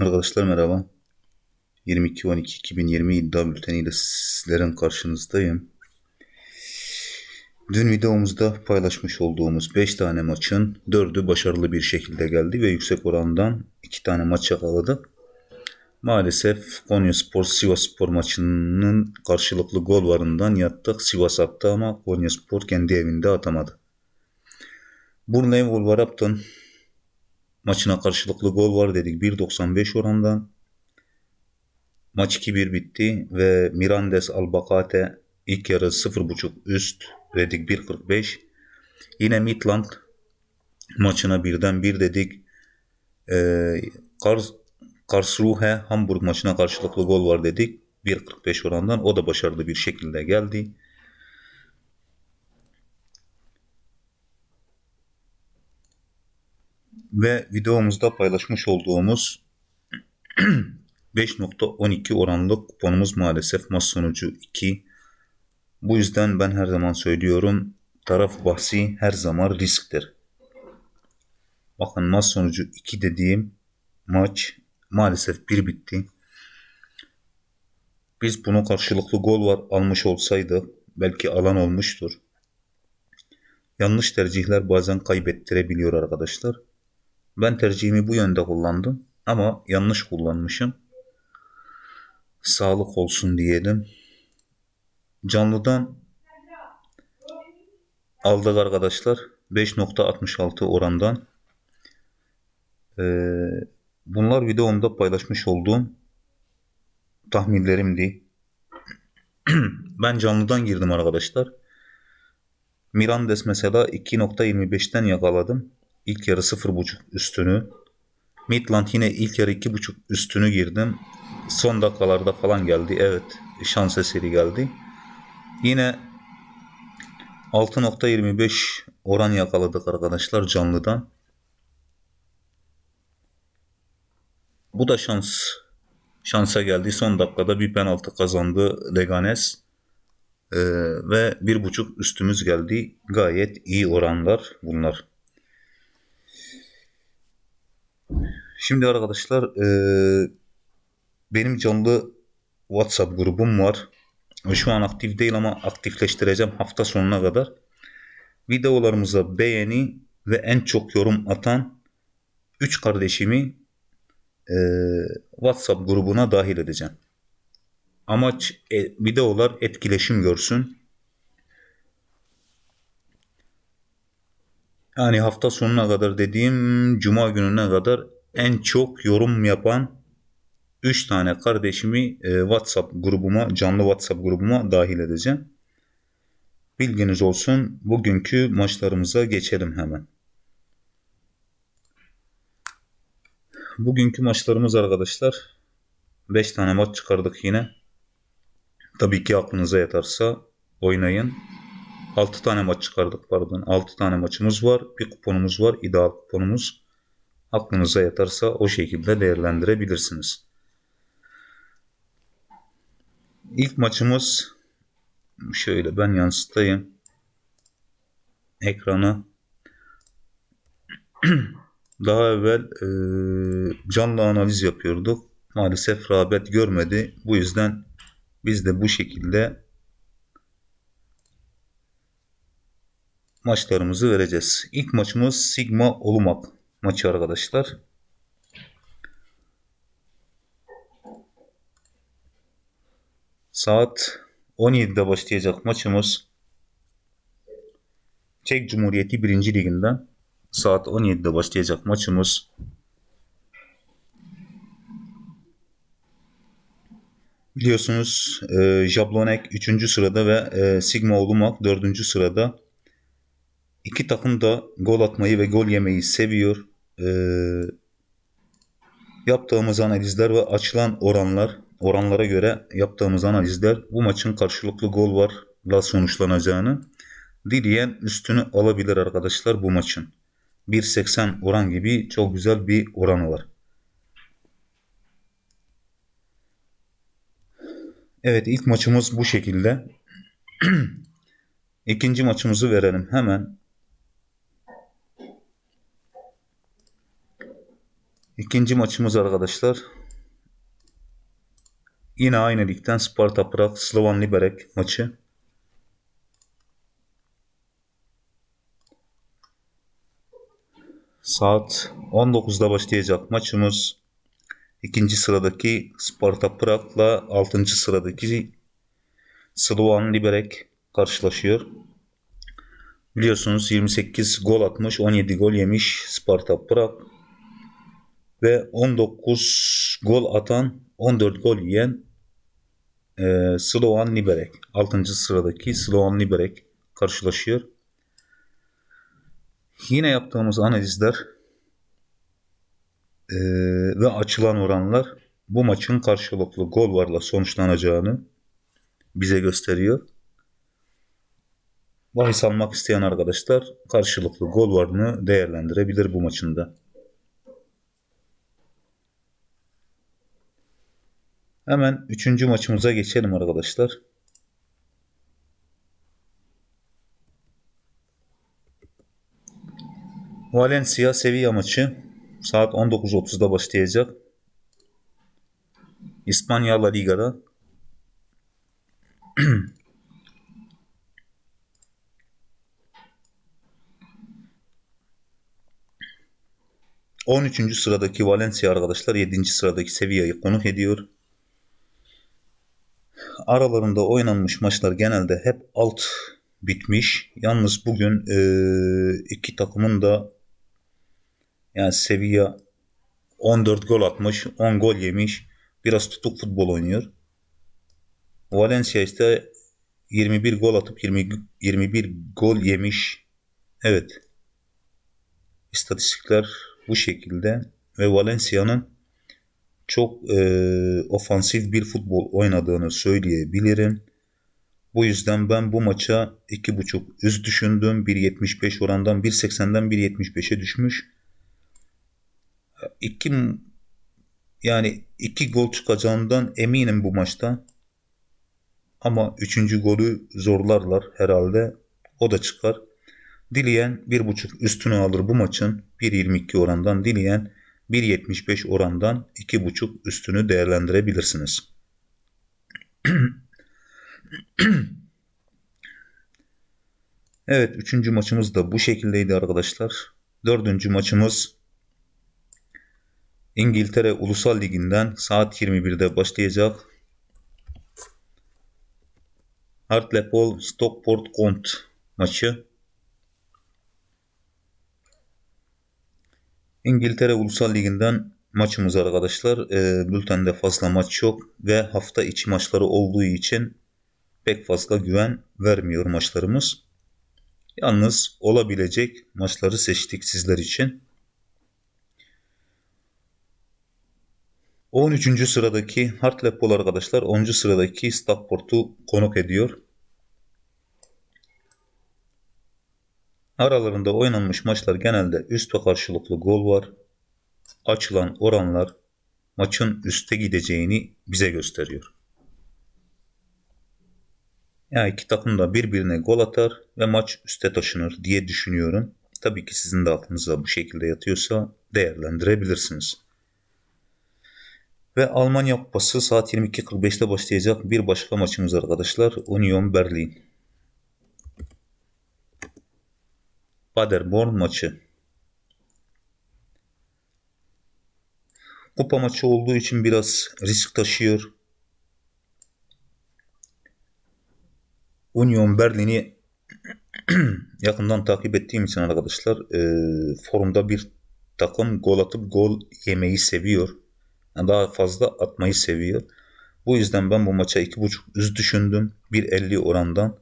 Arkadaşlar merhaba. 22-12-2020 iddia bülteniyle sizlerin karşınızdayım. Dün videomuzda paylaşmış olduğumuz 5 tane maçın 4'ü başarılı bir şekilde geldi ve yüksek orandan 2 tane maç yakaladı. Maalesef Konya Spor Sivas Spor maçının karşılıklı gol varından yattık. Sivas attı ama Konya Spor kendi evinde atamadı. Burnley Wolverhampton maçına karşılıklı gol var dedik 1.95 orandan. Maç 2-1 bitti ve Mirandes Albacate ilk yarı 0.5 üst dedik 1.45. Yine Midland maçına birden bir dedik. Ee, Kars, Karlsruhe Hamburg maçına karşılıklı gol var dedik. 1.45 orandan o da başarılı bir şekilde geldi. Ve videomuzda paylaşmış olduğumuz 5.12 oranlı kuponumuz maalesef maç sonucu 2. Bu yüzden ben her zaman söylüyorum taraf bahsi her zaman risktir. Bakın maç sonucu 2 dediğim maç maalesef 1 bitti. Biz bunu karşılıklı gol var almış olsaydı belki alan olmuştur. Yanlış tercihler bazen kaybettirebiliyor arkadaşlar. Ben tercihimi bu yönde kullandım ama yanlış kullanmışım. Sağlık olsun diyelim. Canlıdan aldık arkadaşlar. 5.66 orandan. Ee, bunlar videomda paylaşmış olduğum tahminlerimdi. ben canlıdan girdim arkadaşlar. Mirandes mesela 2.25'ten yakaladım. İlk yarı 0.5 üstünü. Midland yine ilk yarı 2.5 üstünü girdim. Son dakikalarda falan geldi. Evet şans eseri geldi. Yine 6.25 oran yakaladık arkadaşlar canlıdan. Bu da şans şansa geldi. Son dakikada bir penaltı kazandı Leganes. Ee, ve bir buçuk üstümüz geldi. Gayet iyi oranlar bunlar. Şimdi arkadaşlar e, benim canlı WhatsApp grubum var. Şu an aktif değil ama aktifleştireceğim hafta sonuna kadar. Videolarımıza beğeni ve en çok yorum atan 3 kardeşimi e, WhatsApp grubuna dahil edeceğim. Amaç e, videolar etkileşim görsün. Yani hafta sonuna kadar dediğim cuma gününe kadar en çok yorum yapan 3 tane kardeşimi e, WhatsApp grubuma, canlı WhatsApp grubuma dahil edeceğim. Bilginiz olsun. Bugünkü maçlarımıza geçelim hemen. Bugünkü maçlarımız arkadaşlar 5 tane maç çıkardık yine. Tabii ki aklınıza yatarsa oynayın. 6 tane maç çıkardık pardon. 6 tane maçımız var. Bir kuponumuz var. ideal kuponumuz. Aklınıza yatarsa o şekilde değerlendirebilirsiniz. İlk maçımız şöyle ben yansıtayım. Ekranı daha evvel e, canlı analiz yapıyorduk. Maalesef rağbet görmedi. Bu yüzden biz de bu şekilde maçlarımızı vereceğiz. İlk maçımız Sigma Olumak maçı arkadaşlar. Saat 17'de başlayacak maçımız Çek Cumhuriyeti 1. Liginden saat 17'de başlayacak maçımız Biliyorsunuz e, Jablonek 3. sırada ve e, Sigma Olumak 4. sırada. İki takım da gol atmayı ve gol yemeyi seviyor. E, yaptığımız analizler ve açılan oranlar, oranlara göre yaptığımız analizler bu maçın karşılıklı gol varla sonuçlanacağını dileyen üstünü alabilir arkadaşlar bu maçın. 1.80 oran gibi çok güzel bir oranı var. Evet ilk maçımız bu şekilde. İkinci maçımızı verelim hemen. İkinci maçımız arkadaşlar. Yine aynı ligden Sparta Prag Slovan Liberec maçı. Saat 19'da başlayacak maçımız. İkinci sıradaki Sparta Prag'la 6. sıradaki Slovan Liberec karşılaşıyor. Biliyorsunuz 28 gol atmış, 17 gol yemiş Sparta Prag ve 19 gol atan, 14 gol yiyen e, Slovan Liberec. 6. sıradaki Slovan Liberec karşılaşıyor. Yine yaptığımız analizler e, ve açılan oranlar bu maçın karşılıklı gol varla sonuçlanacağını bize gösteriyor. Bahis almak isteyen arkadaşlar karşılıklı gol varını değerlendirebilir bu maçında. Hemen üçüncü maçımıza geçelim arkadaşlar. Valencia Sevilla maçı saat 19.30'da başlayacak. İspanya La Liga'da 13. sıradaki Valencia arkadaşlar 7. sıradaki Sevilla'yı konuk ediyor. Aralarında oynanmış maçlar genelde hep alt bitmiş. Yalnız bugün e, iki takımın da yani Sevilla 14 gol atmış, 10 gol yemiş. Biraz tutuk futbol oynuyor. Valencia ise 21 gol atıp 20, 21 gol yemiş. Evet. İstatistikler bu şekilde ve Valencia'nın çok e, ofansif bir futbol oynadığını söyleyebilirim. Bu yüzden ben bu maça 2.5 üst düşündüm. 1.75 orandan 1.80'den 1.75'e düşmüş. İki, yani iki gol çıkacağından eminim bu maçta. Ama üçüncü golü zorlarlar herhalde. O da çıkar. Dileyen 1.5 üstünü alır bu maçın. 1.22 orandan dileyen 1.75 orandan 2.5 üstünü değerlendirebilirsiniz. evet üçüncü maçımız da bu şekildeydi arkadaşlar. Dördüncü maçımız İngiltere Ulusal Ligi'nden saat 21'de başlayacak. Hartlepool Stockport Kont maçı. İngiltere Ulusal Ligi'nden maçımız arkadaşlar. E, bültende fazla maç yok ve hafta içi maçları olduğu için pek fazla güven vermiyor maçlarımız. Yalnız olabilecek maçları seçtik sizler için. 13. sıradaki Hartlepool arkadaşlar 10. sıradaki Stockport'u konuk ediyor. Aralarında oynanmış maçlar genelde üst ve karşılıklı gol var. Açılan oranlar maçın üste gideceğini bize gösteriyor. Yani iki takım da birbirine gol atar ve maç üste taşınır diye düşünüyorum. Tabii ki sizin de aklınıza bu şekilde yatıyorsa değerlendirebilirsiniz. Ve Almanya Kupası saat 22.45'te başlayacak bir başka maçımız arkadaşlar. Union Berlin. Paderborn maçı. Kupa maçı olduğu için biraz risk taşıyor. Union Berlin'i yakından takip ettiğim için arkadaşlar e, forumda bir takım gol atıp gol yemeyi seviyor. Yani daha fazla atmayı seviyor. Bu yüzden ben bu maça 2.5 üst düşündüm. 1.50 orandan.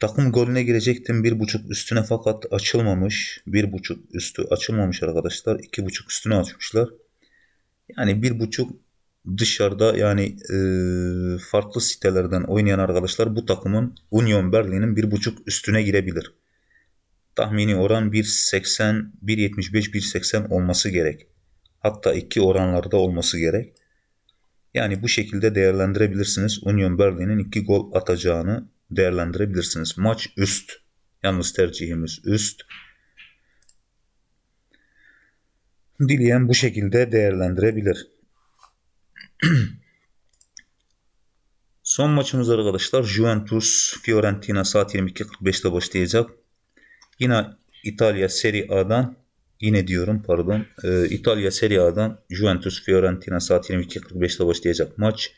Takım golüne girecektim. Bir buçuk üstüne fakat açılmamış. Bir buçuk üstü açılmamış arkadaşlar. iki buçuk üstüne açmışlar. Yani bir buçuk dışarıda yani e, farklı sitelerden oynayan arkadaşlar bu takımın Union Berlin'in bir buçuk üstüne girebilir. Tahmini oran 1.80, 1.75, 1.80 olması gerek. Hatta iki oranlarda olması gerek. Yani bu şekilde değerlendirebilirsiniz. Union Berlin'in iki gol atacağını değerlendirebilirsiniz. Maç üst. Yalnız tercihimiz üst. Dileyen bu şekilde değerlendirebilir. Son maçımız arkadaşlar Juventus Fiorentina saat 22.45'te başlayacak. Yine İtalya Serie A'dan yine diyorum pardon. Ee, İtalya Serie A'dan Juventus Fiorentina saat 22.45'te başlayacak maç.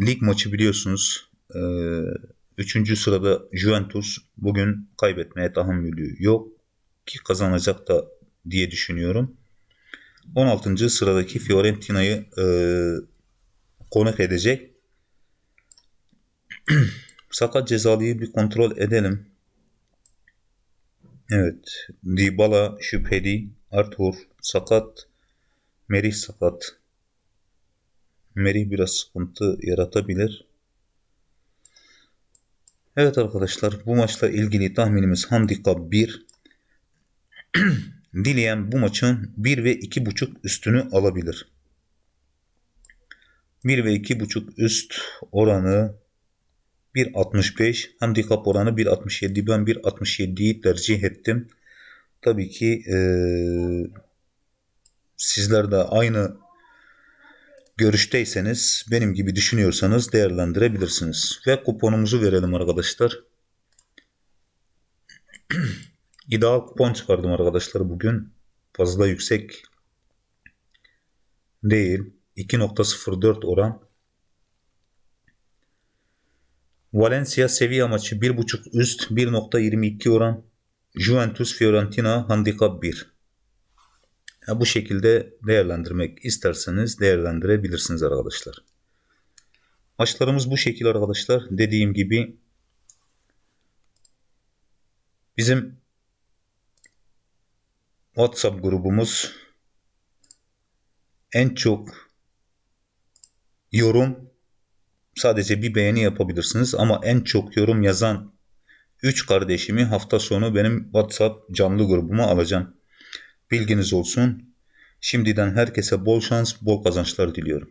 Lig maçı biliyorsunuz. Ee, üçüncü sırada Juventus bugün kaybetmeye tahammülü yok ki kazanacak da diye düşünüyorum. 16. sıradaki Fiorentina'yı e, konuk edecek. Sakat cezalıyı bir kontrol edelim. Evet. Dybala şüpheli. Arthur sakat. Merih sakat. Merih biraz sıkıntı yaratabilir. Evet arkadaşlar bu maçla ilgili tahminimiz handikap 1. Dileyen bu maçın 1 ve 2.5 üstünü alabilir. 1 ve 2.5 üst oranı 1.65 handikap oranı 1.67 ben 1.67'yi tercih ettim. Tabii ki e, sizler de aynı görüşteyseniz benim gibi düşünüyorsanız değerlendirebilirsiniz. Ve kuponumuzu verelim arkadaşlar. İdeal kupon çıkardım arkadaşlar bugün. Fazla yüksek değil. 2.04 oran. Valencia Sevilla maçı 1.5 üst 1.22 oran. Juventus Fiorentina handikap 1. Ya bu şekilde değerlendirmek isterseniz değerlendirebilirsiniz arkadaşlar. Maçlarımız bu şekilde arkadaşlar. Dediğim gibi bizim WhatsApp grubumuz en çok yorum sadece bir beğeni yapabilirsiniz ama en çok yorum yazan 3 kardeşimi hafta sonu benim WhatsApp canlı grubuma alacağım. Bilginiz olsun. Şimdiden herkese bol şans, bol kazançlar diliyorum.